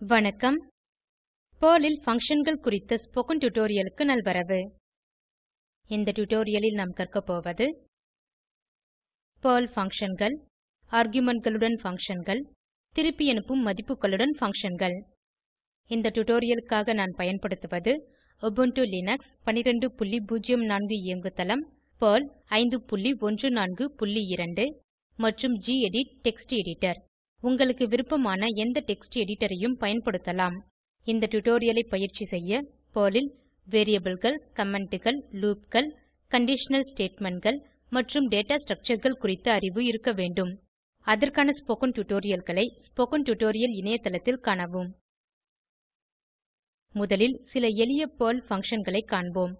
வணக்கம். பெர்ல் ல் Functionகள் குறித்த ஸ்போகன் டுடோரியலுக்கு நல்வரவு. இந்த டுடோரியலில் நாம் கற்க போவது பெர்ல் Functionகள் argumentகளுடன் functionகள் திருப்பி அனுப்பும் மதிப்புகளுடன் functionகள். இந்த டுடோரியலுக்காக நான் பயன்படுத்துவது உபுண்டு லினக்ஸ் 1204 இயங்குதளம் பெர்ல் 5142 மற்றும் கெடிட் டெக்ஸ்ட் எடிட்டர் உங்களுக்கு விருப்பமான எந்த டெக்ஸ்ட் எடிட்டரையும் பயன்படுத்தலாம். இந்த டுடோரியலை பயிற்சி செய்ய பெர்ல் ல் Variableகள் Commentகள் Loopகள் கண்டிஷனல் Statementகள் மற்றும் டேட்டா Structureகள் குறித்த அறிவு இருக்க வேண்டும். அதற்கான ஸ்போகன் டுடோரியல்களை ஸ்போகன் டுடோரியல் இணையதளத்தில் காணவும். முதலில் சில எளிய பெர்ல் functionகளை காண்போம்.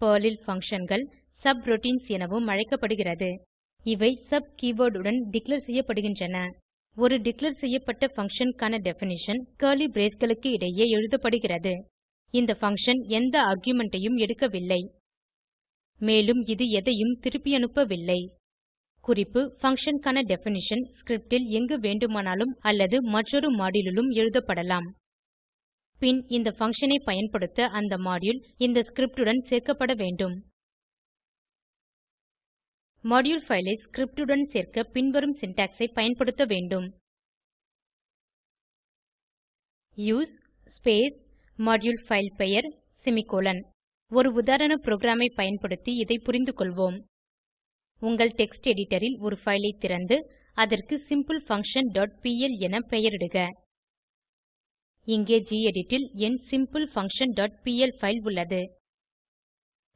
பெர்ல் ல் functionகள் சப்ரூட்டின்ஸ் எனவும் அழைக்கப்படுகிறது. இவை சப் keyword உடன் டிக்ளேர் செய்யப்படுகின்றன. ஒரு டிக்ளேர் செய்யப்பட்ட பங்ஷன் க்கான டெஃபினிஷன் கர்லி braceகளுக்கு இடையே எழுதப்படுகிறது. இந்த பங்ஷன் எந்த ஆர்குமென்ட் ஐயும் எடுக்கவில்லை. மேலும் இது எதையும் திருப்பியனுப்பவில்லை குறிப்பு பங்ஷன் க்கான டெஃபினிஷன் ஸ்கிரிப்ட் ல் எங்கு வேண்டுமானாலும் அல்லது மற்றொரு மாடியூல் எழுதப்படலாம். பின் இந்த பங்ஷன் ஐ பயன்படுத்த அந்த மாடியூல் இந்த ஸ்கிரிப்ட் உடன் சேர்க்கப்பட வேண்டும். மாடியூல் பைல் ஐ ஸ்கிரிப்ட் உடன் சேர்க்க பின்வரும் சின்டாக்ஸ் ஐ பயன்படுத்த வேண்டும். U S E space module file பெயர் செமிகோலன் ஒரு உதாரண புரோகிராம் ஐ பயன்படுத்தி இதை புரிந்துகொள்வோம். உங்கள் டெக்ஸ்ட் எடிட்டர் ல் ஒரு பைல் ஐ திறந்து அதற்கு சிம்பிள்ஃபங்க்ஷன் டாட் பிஎல் என பெயரிடுக. இங்கே கெடிட் ல் என் simple function dot PL file உள்ளது.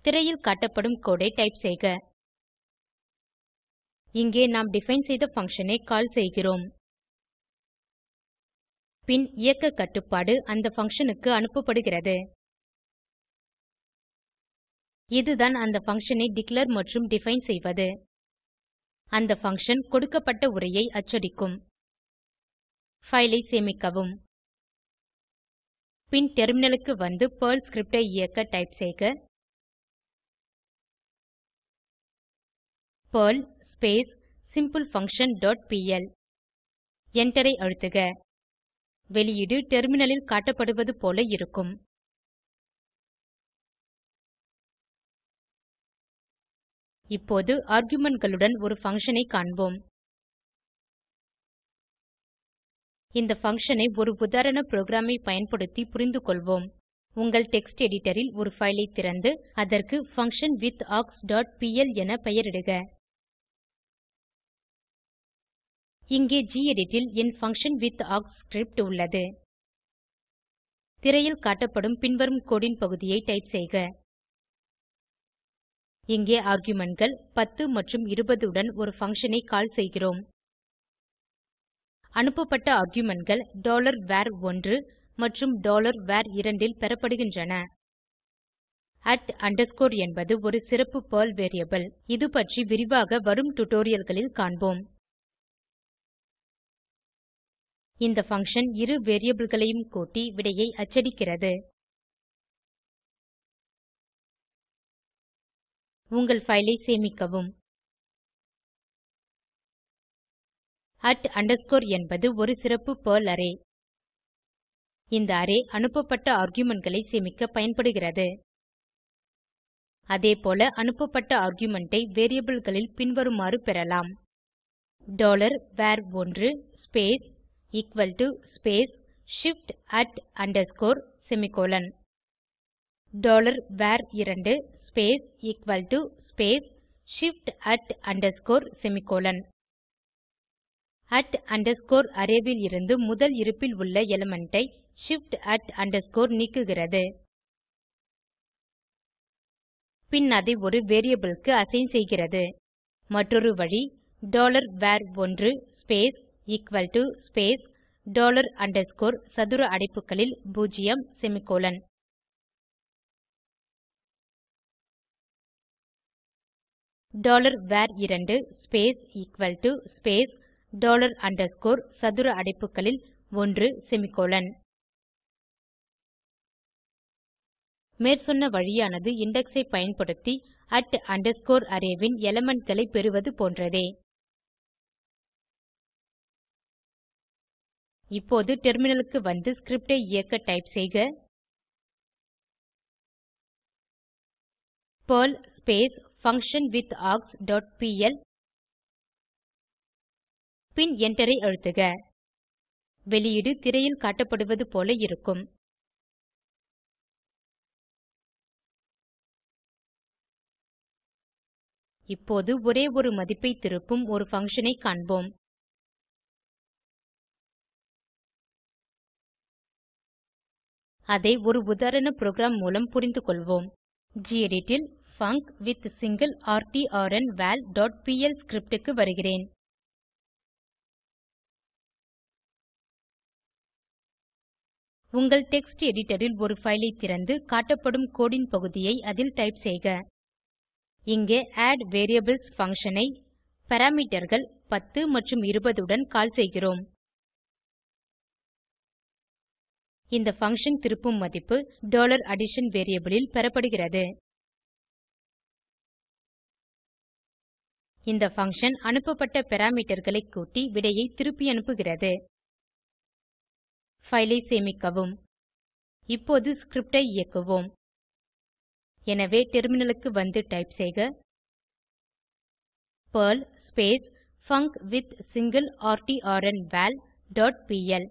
திரையில் காட்டப்படும் கோடு ஐ டைப் செய்க. இங்கே நாம் டிஃபைன் செய்த பங்ஷன் ஐ கால் செய்கிறோம். பின் இயக்க கட்டுப்பாடு அந்த functionக்கு அனுப்பப்படுகிறது. இதுதான் அந்த பங்ஷன் ஐ டிக்ளேர் மற்றும் டிஃபைன் செய்வது. அந்த பங்ஷன் கொடுக்கப்பட்ட உரையை அச்சடிக்கும். பைல் ஐ சேமிக்கவும். பின் டெர்மினலுக்கு வந்து பெர்ல் ஸ்கிரிப்ட் ஐ இயக்க டைப் செய்க. Perl space simple function dot PL. எண்டரை அழுத்துக. வெளியீடு டெர்மினலில் காட்டப்படுவது போல இருக்கும். இப்போது argumentகளுடன் ஒரு பங்ஷன் ஐ காண்போம். இந்த பங்ஷன் ஐ ஒரு உதாரண புரோகிராம் பயன்படுத்தி பயன்படுத்தி புரிந்துகொள்வோம் உங்கள் டெக்ஸ்ட் எடிட்டர் ல் ஒரு பைல் ஐ திறந்து அதற்கு பங்ஷன்விதார்க்ஸ் டாட் பிஎல் என பெயரிடுக. இங்கே gedit ல் என் ஆர்க் ஸ்கிரிப்ட் உள்ளது. திரையில் காட்டப்படும் பின்வரும் கோடு ன் பகுதியை டைப் செய்க. இங்கே argumentகள் 10 மற்றும் 20 உடன் ஒரு பங்ஷன் ஐ கால் செய்கிறோம். அனுப்பப்பட்ட argumentகள் var1 மற்றும் var2 ல் பெறப்படுகின்றன. என்பது ஒரு சிறப்பு பெர்ல் வேரியபிள் இது பற்றி விரிவாக வரும் டுடோரியல்களில் காண்போம். இந்த பங்ஷன் இரு variableகளையும் கூட்டி விடையை அச்சடிக்கிறது. உங்கள் ஃபைலை சேமிக்கவும். at underscore என்பது ஒரு சிறப்பு பெர்ல் அரே இந்த அரே அனுப்பப்பட்ட argumentகளை சேமிக்க பயன்படுகிறது. அதேபோல அனுப்பப்பட்ட ஆர்குமென்ட் ஐ variableகளில் பின்வருமாறு பெறலாம். var1 space equal to space shift semicolon var2 space equal to space shift semicolon array ல் இருந்து முதல் இருப்பில் உள்ள எலிமெண்ட் ஐ shift நீக்குகிறது. பின் அதை ஒரு வேரியபிள் க்கு அசைன் செய்கிறது. மற்றொரு வழி var1 space equal to space dollar underscore சதுர அடைப்புகளில் 0 semicolon var2 space equal to space dollar underscore சதுர அடைப்புகளில் 1 செமிகோலன் மேற்சொன்ன வழியானது இண்டெக்ஸ் ஐ பயன்படுத்தி அரே ன் elementகளை பெறுவது போன்றதே. இப்போது டெர்மினலுக்கு வந்து ஸ்கிரிப்ட் ஐ இயக்க டைப் செய்க. Perl function with args dot PL. பின் எண்டரை அழுத்துக. வெளியீடு திரையில் காட்டப்படுவது போல இருக்கும். இப்போது ஒரே ஒரு மதிப்பை திருப்பும் ஒரு பங்ஷன் ஐ காண்போம். அதை ஒரு உதாரண புரோகிராம் மூலம் புரிந்துகொள்வோம். கெடிட் ல் பங்க்வித்சிங்கிளர்ட்ன்வால் டாட் பிஎல் ஸ்கிரிப்ட் க்கு வருகிறேன். உங்கள் டெக்ஸ்ட் எடிட்டர் ல் ஒரு பைல் ஐ திறந்து காட்டப்படும் கோடு ன் பகுதியை அதில் டைப் செய்க. இங்கே அட்வேரியபிள்ஸ் பங்ஷன் ஐ parameterகள் 10 மற்றும் 20 உடன் கால் செய்கிறோம். இந்த பங்ஷன் திருப்பும் மதிப்பு addition வேரியபிள் ல் பெறப்படுகிறது. இந்த பங்ஷன் அனுப்பப்பட்ட parameterகளை கூட்டி விடையை திருப்பியனுப்புகிறது பைல் ஐ சேமிக்கவும். இப்போது ஸ்கிரிப்ட் ஐ இயக்குவோம். எனவே டெர்மினலுக்கு வந்து டைப் செய்க. Perl func with single rtn val dot PL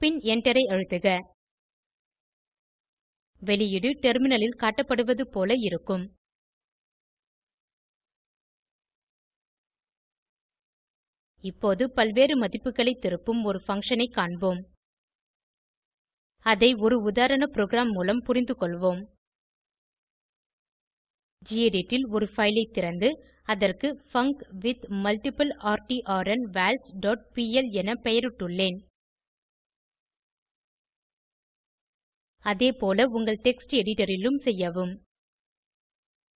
பின் என்டரை அழுத்துக. வெளியீடு டெர்மினலில் காட்டப்படுவது போல இருக்கும். இப்போது பல்வேறு மதிப்புகளை திருப்பும் ஒரு பங்ஷன் ஐ காண்போம். அதை ஒரு உதாரண புரோகிராம் மூலம் புரிந்துகொள்வோம் கெடிட் ல் ஒரு பைல் ஐ திறந்து அதற்கு பங்க்வித்மல்டிப்ளர்ட்ன்வால்ஸ் டாட் பிஎல் என பெயரிட்டுள்ளேன். அதேபோல உங்கள் டெக்ஸ்ட் எடிட்டரிலும் செய்யவும்.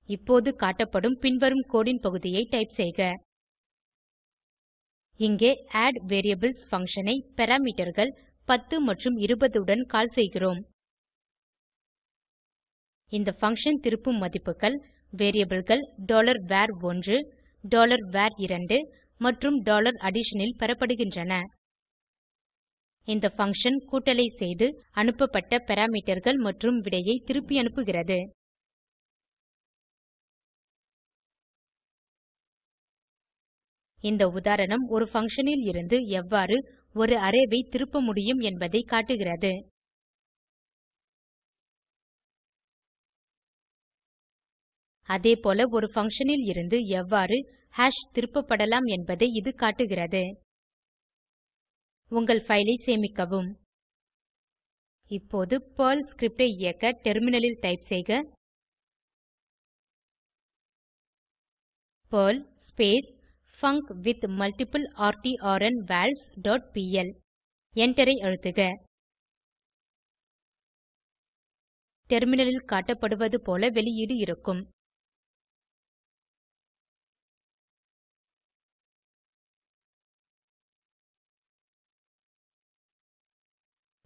இப்போது காட்டப்படும் பின்வரும் கோடு ன் பகுதியை டைப் செய்க. இங்கே அட்வேரியபிள்ஸ் பங்ஷன் ஐ parameterகள் 10 மற்றும் 20 உடன் கால் செய்கிறோம். இந்த பங்ஷன் திருப்பும் மதிப்புகள் variableகள் var1 var2 மற்றும் addition ல் பெறப்படுகின்றன. இந்த பங்ஷன் கூட்டலை செய்து அனுப்பப்பட்ட parameterகள் மற்றும் விடையை திருப்பி அனுப்புகிறது. இந்த உதாரணம் ஒரு பங்ஷன் ல் இருந்து எவ்வாறு ஒரு அரே ஐ திருப்ப முடியும் என்பதை காட்டுகிறது. அதேபோல ஒரு பங்ஷன் ல் இருந்து எவ்வாறு ஹாஷ் திருப்பப்படலாம் என்பதை இது காட்டுகிறது. உங்கள் ஃபைலை சேமிக்கவும். இப்போது பெர்ல் ஸ்கிரிப்ட் ஐ இயக்க டெர்மினலில் டைப் செய்க. பெர்ல் பங்க்வித்மல்டிப்ளர்ட்ன்வால்ஸ் டாட் பிஎல் எண்டரை அழுத்துக. டெர்மினலில் காட்டப்படுவது போல வெளியீடு இருக்கும்.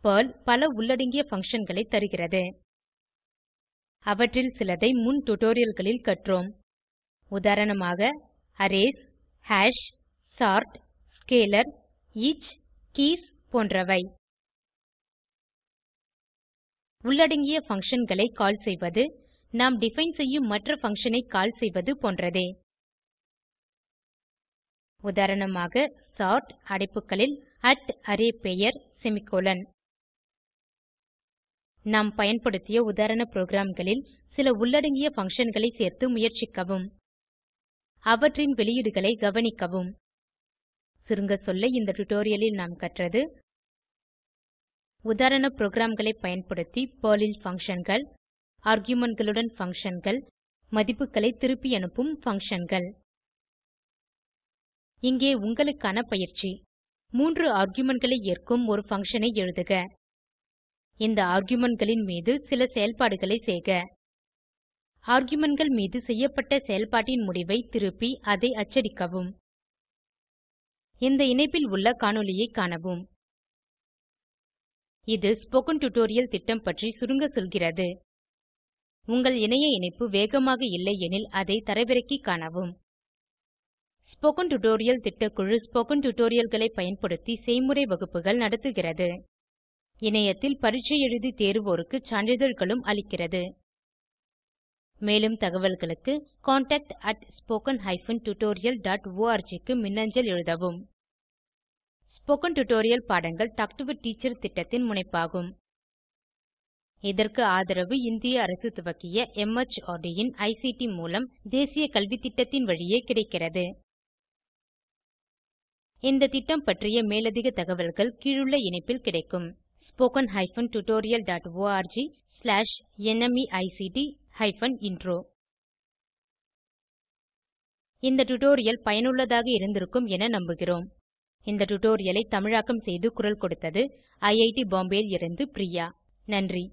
பெர்ல் பல உள்ளடங்கிய functionகளை தருகிறது. அவற்றில் சிலதை முன் tutorialகளில் கற்றோம். உதாரணமாக arrays hash sort scalar each keys போன்றவை. உள்ளடங்கிய functionகளை கால் செய்வது நாம் டிஃபைன் செய்யும் மற்ற பங்ஷன் ஐ கால் செய்வது போன்றதே. உதாரணமாக சார்ட் அடைப்புகளில் arrayபெயர் செமிகோலன் நாம் பயன்படுத்திய உதாரண ப்ரோகிராம்களில் சில உள்ளடங்கிய functionகளை சேர்த்து முயற்சிக்கவும். அவற்றின் வெளியீடுகளை கவனிக்கவும். சுருங்க சொல்ல இந்த டுடோரியலில் நாம் கற்றது உதாரண ப்ரோகிராம்களை பயன்படுத்தி பெர்ல் ல் functionகள் argumentகளுடன் functionகள் மதிப்புகளை திருப்பி அனுப்பும் functionகள். இங்கே உங்களுக்கான பயிற்சி. மூன்று argumentகளை ஏற்கும் ஒரு பங்ஷன் ஐ எழுதுக. இந்த argumentகளின் மீது சில செயல்பாடுகளை செய்க. Argumentகள் மீது செய்யப்பட்ட செயல்பாட்டின் முடிவை திருப்பி அதை அச்சடிக்கவும். இந்த இணைப்பில் உள்ள காணொளியைக் காணவும். இது ஸ்போக்கன் டியூட்டோரியல் திட்டம் பற்றி சுருங்க சொல்கிறது. உங்கள் இணைய இணைப்பு வேகமாக இல்லையெனில் அதை தரவிறக்கி காணவும். ஸ்போகன் டுடோரியல் திட்டக்குழு ஸ்போகன் டுடோரியல்களை பயன்படுத்தி செய்முறை வகுப்புகள் நடத்துகிறது. இணையத்தில் பரீட்சை எழுதி தேர்வோருக்கு சான்றிதழ்களும் அளிக்கிறது. மேலும் தகவல்களுக்கு contact@spoken tutorialorg க்கு மின்னஞ்சல் எழுதவும். ஸ்போகன் டுடோரியல் பாடங்கள் டாக் டு எ டீச்சர் திட்டத்தின் முனைப்பாகும். இதற்கு ஆதரவு இந்திய அரசு துவக்கிய MHRD இன் ஐசிடி மூலம் தேசிய கல்வித்திட்டத்தின் வழியே கிடைக்கிறது. இந்த திட்டம் பற்றிய மேலதிக தகவல்கள் கீழுள்ள இணைப்பில் கிடைக்கும். Spoken hyphen tutorial dot org slash NMEICT hyphen intro இந்த டுடோரியல் பயனுள்ளதாக இருந்திருக்கும் என நம்புகிறோம். இந்த டுடோரியலை தமிழாக்கம் செய்து குரல் கொடுத்தது ஐஐடி பாம்பேவில் இருந்து பிரியா. நன்றி.